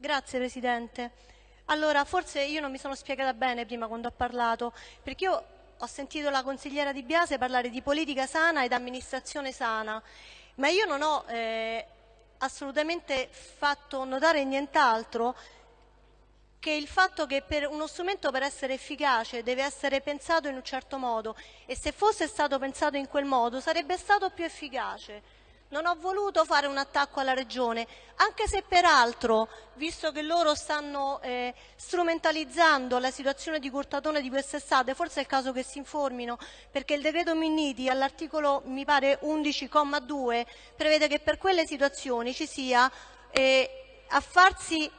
Grazie Presidente. Allora, forse io non mi sono spiegata bene prima quando ho parlato, perché io ho sentito la consigliera Di Biase parlare di politica sana ed amministrazione sana, ma io non ho eh, assolutamente fatto notare nient'altro che il fatto che uno strumento per essere efficace deve essere pensato in un certo modo e se fosse stato pensato in quel modo sarebbe stato più efficace. Non ho voluto fare un attacco alla Regione, anche se peraltro, visto che loro stanno eh, strumentalizzando la situazione di Curtatone di quest'estate, forse è il caso che si informino, perché il decreto Minniti all'articolo, mi pare, 11,2 prevede che per quelle situazioni ci sia eh, a farsi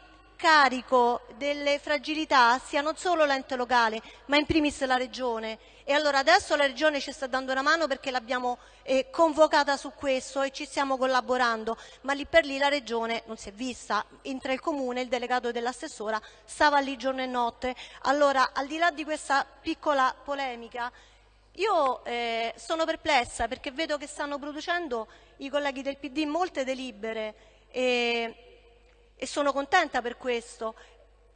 carico delle fragilità sia non solo l'ente locale, ma in primis la Regione. E allora adesso la Regione ci sta dando una mano perché l'abbiamo eh, convocata su questo e ci stiamo collaborando, ma lì per lì la Regione non si è vista. Entra il Comune, il delegato dell'assessora stava lì giorno e notte. Allora, al di là di questa piccola polemica, io eh, sono perplessa perché vedo che stanno producendo i colleghi del PD molte delibere e e sono contenta per questo.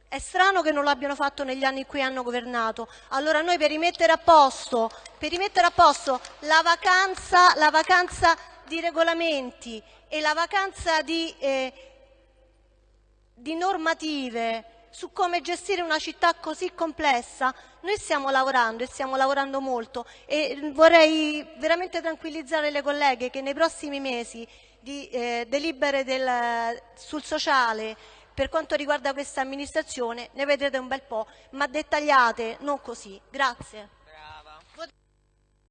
È strano che non l'abbiano fatto negli anni in cui hanno governato. Allora noi per rimettere a posto, rimettere a posto la, vacanza, la vacanza di regolamenti e la vacanza di, eh, di normative su come gestire una città così complessa, noi stiamo lavorando e stiamo lavorando molto e vorrei veramente tranquillizzare le colleghe che nei prossimi mesi di eh, delibere del, sul sociale per quanto riguarda questa amministrazione ne vedrete un bel po', ma dettagliate, non così. Grazie.